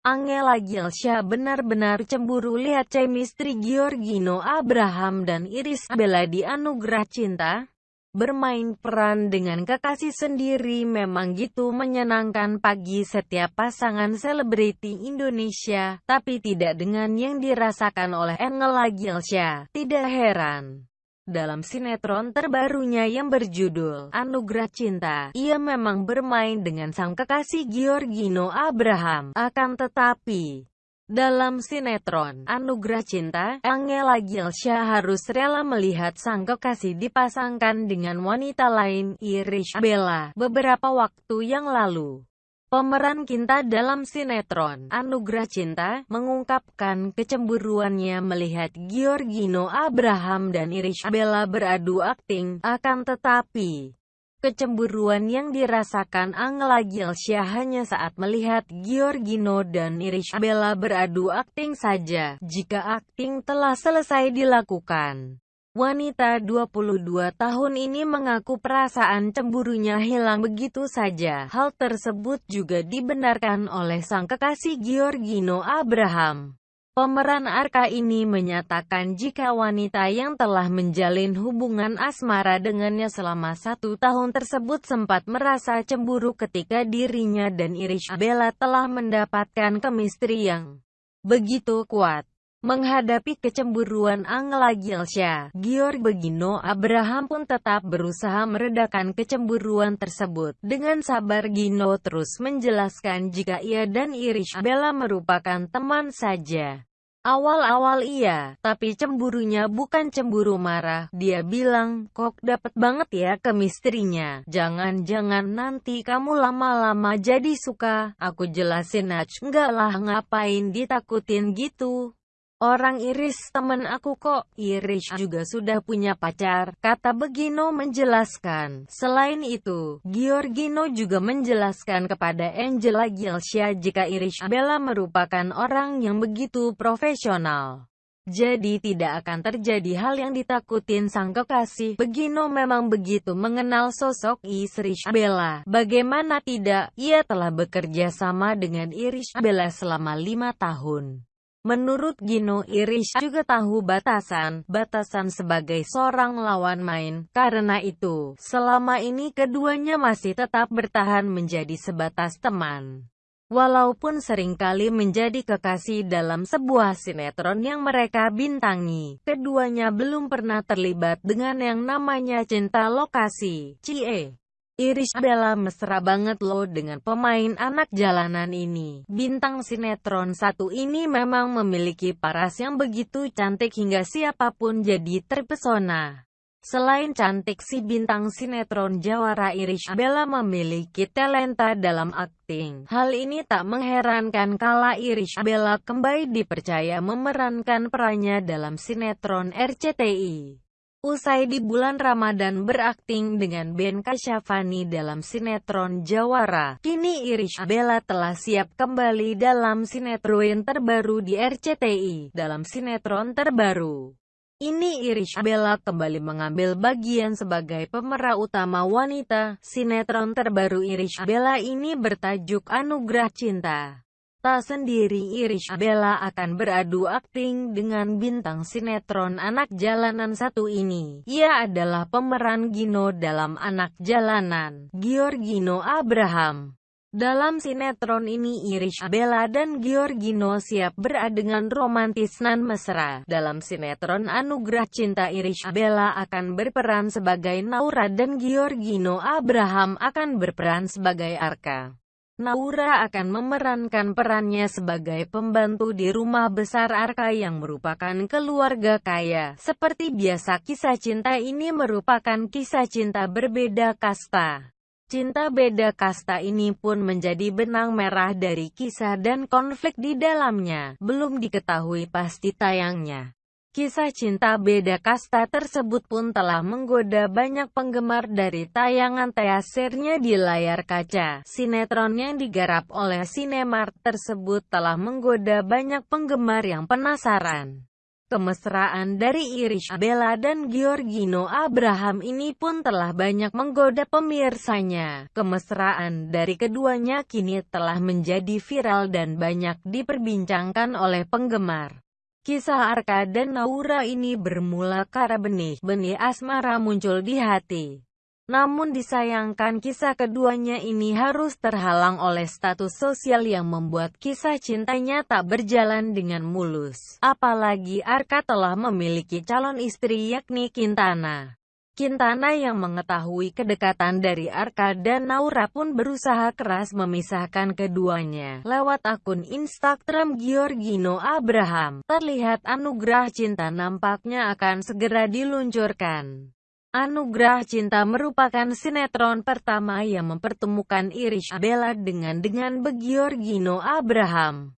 Angela Gilsha benar-benar cemburu lihat chemistry Giorgino Abraham dan Iris Bella di Anugerah Cinta. Bermain peran dengan kekasih sendiri memang gitu menyenangkan pagi setiap pasangan selebriti Indonesia, tapi tidak dengan yang dirasakan oleh Angela Gilsha. Tidak heran. Dalam sinetron terbarunya yang berjudul Anugerah Cinta, ia memang bermain dengan sang kekasih Giorgino Abraham. Akan tetapi, dalam sinetron Anugerah Cinta, Angela Gilsha harus rela melihat sang kekasih dipasangkan dengan wanita lain, Irish Bella, beberapa waktu yang lalu. Pemeran Kinta dalam sinetron Anugerah Cinta mengungkapkan kecemburuannya melihat Giorgino Abraham dan Irish Bella beradu akting, akan tetapi Kecemburuan yang dirasakan Angela Gilsha hanya saat melihat Giorgino dan Irish Bella beradu akting saja, jika akting telah selesai dilakukan. Wanita 22 tahun ini mengaku perasaan cemburunya hilang begitu saja. Hal tersebut juga dibenarkan oleh sang kekasih Giorgino Abraham. Pemeran Arka ini menyatakan jika wanita yang telah menjalin hubungan asmara dengannya selama satu tahun tersebut sempat merasa cemburu ketika dirinya dan Irish Bella telah mendapatkan kemistri yang begitu kuat. Menghadapi kecemburuan Angela Gilsha, Gior Begino Abraham pun tetap berusaha meredakan kecemburuan tersebut. Dengan sabar Gino terus menjelaskan jika ia dan Irish Bella merupakan teman saja. Awal-awal iya, tapi cemburunya bukan cemburu marah. Dia bilang, kok dapet banget ya kemistrinya. Jangan-jangan nanti kamu lama-lama jadi suka. Aku jelasin aja, enggak lah ngapain ditakutin gitu. Orang Iris temen aku kok, Iris juga sudah punya pacar, kata Begino menjelaskan. Selain itu, Giorgino juga menjelaskan kepada Angela Gilsha jika Iris Bella merupakan orang yang begitu profesional. Jadi tidak akan terjadi hal yang ditakutin sang kekasih. Begino memang begitu mengenal sosok Iris Bella. Bagaimana tidak, ia telah bekerja sama dengan Iris Bella selama lima tahun. Menurut Gino Irish juga tahu batasan, batasan sebagai seorang lawan main. Karena itu, selama ini keduanya masih tetap bertahan menjadi sebatas teman. Walaupun sering kali menjadi kekasih dalam sebuah sinetron yang mereka bintangi, keduanya belum pernah terlibat dengan yang namanya cinta lokasi. Cie. Irish Bella mesra banget loh dengan pemain anak jalanan ini. Bintang sinetron satu ini memang memiliki paras yang begitu cantik hingga siapa pun jadi terpesona. Selain cantik si bintang sinetron Jawara Irish Bella memiliki talenta dalam akting. Hal ini tak mengherankan kala Irish Bella kembali dipercaya memerankan perannya dalam sinetron RCTI. Usai di bulan Ramadan berakting dengan Ben Kasyafani dalam sinetron Jawara, kini Irish Bella telah siap kembali dalam sinetron terbaru di RCTI. Dalam sinetron terbaru, ini Irish Bella kembali mengambil bagian sebagai pemeran utama wanita. Sinetron terbaru Irish Bella ini bertajuk Anugerah Cinta. Tak sendiri Irish Bella akan beradu akting dengan bintang sinetron anak jalanan satu ini. Ia adalah pemeran Gino dalam anak jalanan, Giorgino Abraham. Dalam sinetron ini Irish Bella dan Giorgino siap beradegan romantis nan mesra. Dalam sinetron Anugerah Cinta Irish Bella akan berperan sebagai Naura dan Giorgino Abraham akan berperan sebagai Arka. Naura akan memerankan perannya sebagai pembantu di rumah besar Arka yang merupakan keluarga kaya. Seperti biasa kisah cinta ini merupakan kisah cinta berbeda kasta. Cinta beda kasta ini pun menjadi benang merah dari kisah dan konflik di dalamnya. Belum diketahui pasti tayangnya. Kisah cinta beda kasta tersebut pun telah menggoda banyak penggemar dari tayangan teasernya di layar kaca. Sinetron yang digarap oleh Cinemark tersebut telah menggoda banyak penggemar yang penasaran. Kemesraan dari Irish Bella dan Giorgino Abraham ini pun telah banyak menggoda pemirsanya. Kemesraan dari keduanya kini telah menjadi viral dan banyak diperbincangkan oleh penggemar. Kisah Arka dan Naura ini bermula karena benih-benih asmara muncul di hati. Namun disayangkan kisah keduanya ini harus terhalang oleh status sosial yang membuat kisah cintanya tak berjalan dengan mulus. Apalagi Arka telah memiliki calon istri yakni Quintana. Quintana yang mengetahui kedekatan dari Arka dan Naura pun berusaha keras memisahkan keduanya. Lewat akun Instagram Giorgino Abraham, terlihat anugerah cinta nampaknya akan segera diluncurkan. Anugerah Cinta merupakan sinetron pertama yang mempertemukan Irish Bella dengan dengan Begiorgino Abraham.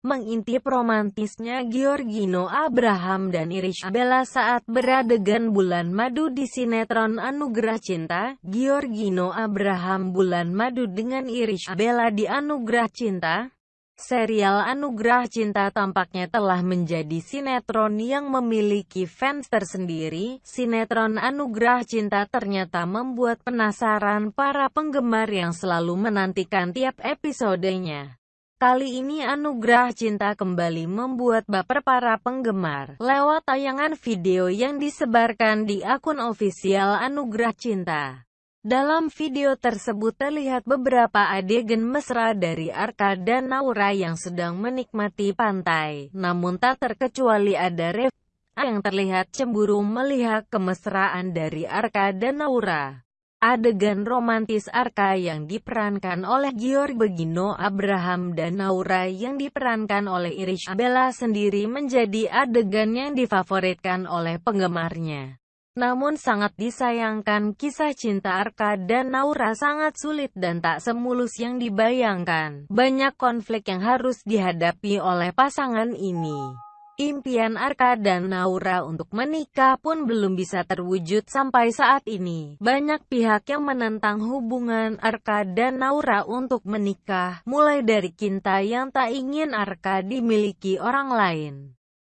Mengintip romantisnya Giorgino Abraham dan Irish Bella saat beradegan bulan madu di sinetron Anugerah Cinta, Giorgino Abraham bulan madu dengan Irish Bella di Anugerah Cinta, Serial Anugerah Cinta tampaknya telah menjadi sinetron yang memiliki fans tersendiri. Sinetron Anugerah Cinta ternyata membuat penasaran para penggemar yang selalu menantikan tiap episodenya. Kali ini Anugerah Cinta kembali membuat baper para penggemar lewat tayangan video yang disebarkan di akun ofisial Anugerah Cinta. Dalam video tersebut terlihat beberapa adegan mesra dari Arka dan Naura yang sedang menikmati pantai. Namun tak terkecuali ada Rev yang terlihat cemburu melihat kemesraan dari Arka dan Naura. Adegan romantis Arka yang diperankan oleh Giorg Begino Abraham dan Naura yang diperankan oleh Irish Bella sendiri menjadi adegan yang difavoritkan oleh penggemarnya. Namun sangat disayangkan kisah cinta Arka dan Naura sangat sulit dan tak semulus yang dibayangkan. Banyak konflik yang harus dihadapi oleh pasangan ini. Impian Arka dan Naura untuk menikah pun belum bisa terwujud sampai saat ini. Banyak pihak yang menentang hubungan Arka dan Naura untuk menikah, mulai dari Kinta yang tak ingin Arka dimiliki orang lain.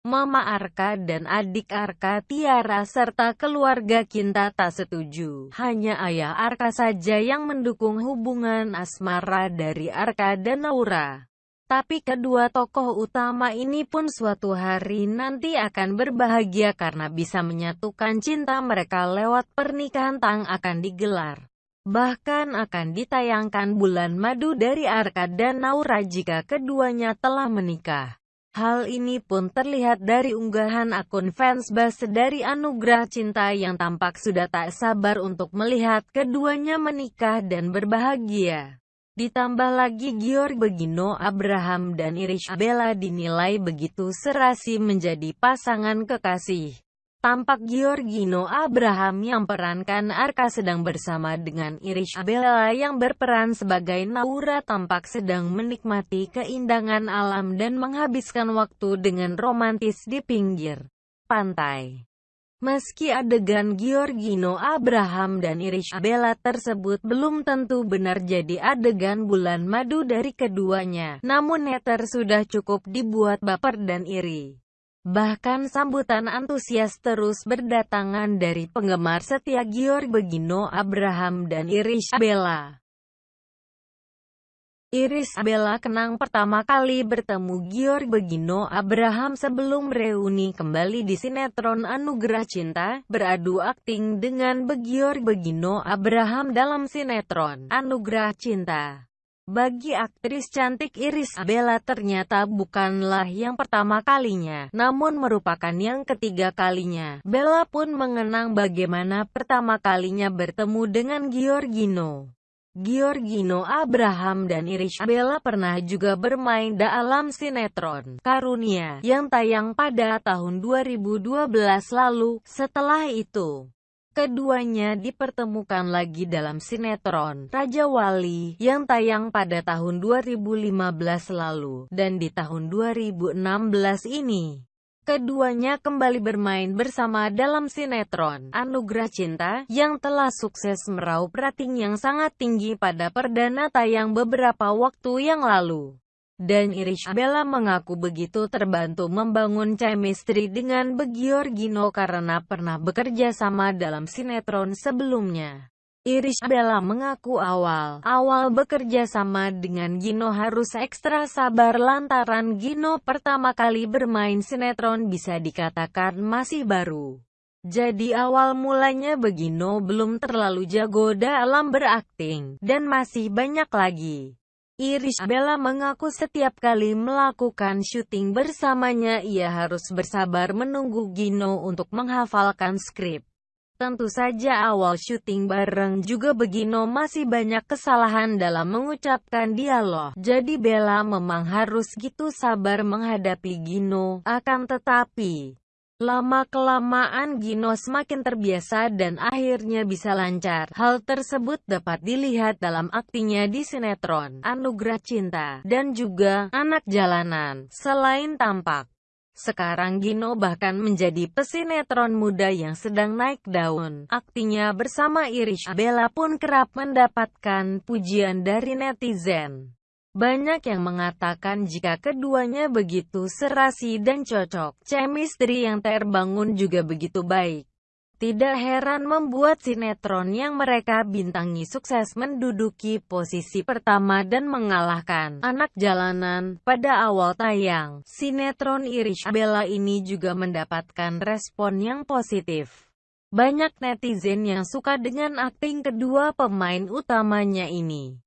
Mama Arka dan adik Arka Tiara serta keluarga Kinta tak setuju. Hanya ayah Arka saja yang mendukung hubungan asmara dari Arka dan Naura. Tapi kedua tokoh utama ini pun suatu hari nanti akan berbahagia karena bisa menyatukan cinta mereka lewat pernikahan tang akan digelar. Bahkan akan ditayangkan bulan madu dari Arka dan Naura jika keduanya telah menikah. Hal ini pun terlihat dari unggahan akun fans base dari Anugerah Cinta yang tampak sudah tak sabar untuk melihat keduanya menikah dan berbahagia. Ditambah lagi Giorg Begino Abraham dan Irish Bella dinilai begitu serasi menjadi pasangan kekasih. Tampak Giorgino Abraham yang perankan Arka sedang bersama dengan Irish Bella yang berperan sebagai Naura tampak sedang menikmati keindahan alam dan menghabiskan waktu dengan romantis di pinggir pantai. Meski adegan Giorgino Abraham dan Irish Bella tersebut belum tentu benar jadi adegan bulan madu dari keduanya, namun netter sudah cukup dibuat baper dan iri. Bahkan sambutan antusias terus berdatangan dari penggemar setia Giorg Begino Abraham dan Iris Bella. Iris Bella kenang pertama kali bertemu Giorg Begino Abraham sebelum reuni kembali di sinetron Anugerah Cinta, beradu akting dengan Begior Begino Abraham dalam sinetron Anugerah Cinta. Bagi aktris cantik Iris Bella ternyata bukanlah yang pertama kalinya, namun merupakan yang ketiga kalinya. Bella pun mengenang bagaimana pertama kalinya bertemu dengan Giorgino. Giorgino Abraham dan Iris Bella pernah juga bermain dalam sinetron Karunia yang tayang pada tahun 2012 lalu. Setelah itu, Keduanya dipertemukan lagi dalam sinetron Raja Wali yang tayang pada tahun 2015 lalu dan di tahun 2016 ini. Keduanya kembali bermain bersama dalam sinetron Anugerah Cinta yang telah sukses meraup rating yang sangat tinggi pada perdana tayang beberapa waktu yang lalu. Dan Irish Bella mengaku begitu terbantu membangun chemistry dengan Begiorgino karena pernah bekerja sama dalam sinetron sebelumnya. Irish Bella mengaku awal-awal bekerja sama dengan Gino harus ekstra sabar lantaran Gino pertama kali bermain sinetron bisa dikatakan masih baru. Jadi awal mulanya Begino belum terlalu jago dalam berakting, dan masih banyak lagi. Irish Bella mengaku setiap kali melakukan syuting bersamanya ia harus bersabar menunggu Gino untuk menghafalkan skrip. Tentu saja awal syuting bareng juga Begino masih banyak kesalahan dalam mengucapkan dialog. Jadi Bella memang harus gitu sabar menghadapi Gino. Akan tetapi, lama-kelamaan Gino semakin terbiasa dan akhirnya bisa lancar. Hal tersebut dapat dilihat dalam aktingnya di sinetron, Anugerah Cinta, dan juga Anak Jalanan. Selain tampak, sekarang Gino bahkan menjadi pesinetron muda yang sedang naik daun. Aktinya bersama Irish Bella pun kerap mendapatkan pujian dari netizen. Banyak yang mengatakan jika keduanya begitu serasi dan cocok, chemistry yang terbangun juga begitu baik. Tidak heran membuat sinetron yang mereka bintangi sukses menduduki posisi pertama dan mengalahkan anak jalanan. Pada awal tayang, sinetron Irish Bella ini juga mendapatkan respon yang positif. Banyak netizen yang suka dengan akting kedua pemain utamanya ini.